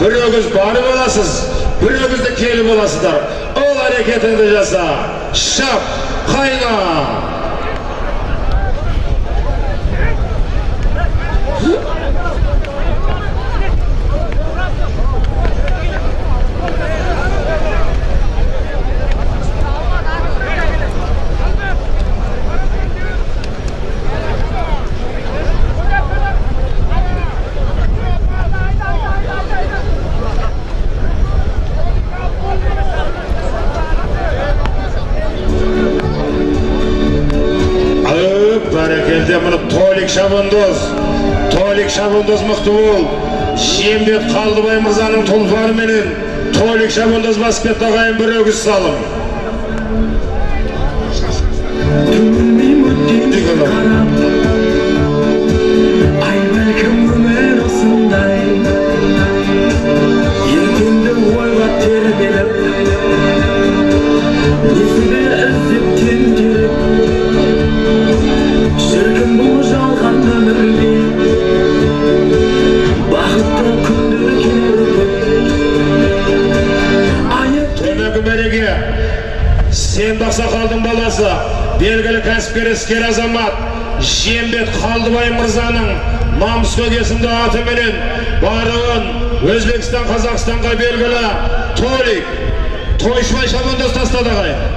Бирөөңүз барып аласыз, бирөөңүз да келип аласыздар. Ол аракетинди жаса. Шап, кайна. Алып, бәрекелде мұны Толик Шабандоз. Толик Шабандоз мықты бол. Шембет Қалдыбай мырзаның тұлпары менен Толик Шабандоз басып кетті ағайын бір өгіз салым. Ай бәлкім өмір осындай ертеңді ойға тербеліп несібе іздеп айып Төмегі мәреге, сен ақсақалдың баласы, белгілі кәсіпкер іскер азамат, Жембет Қалдыбай мырзаның намыс көгесінде атыменен баруын Өзбекстан, Қазақстанға белгілі Толик, Тойшыбай Шабандоз тастады ағайын.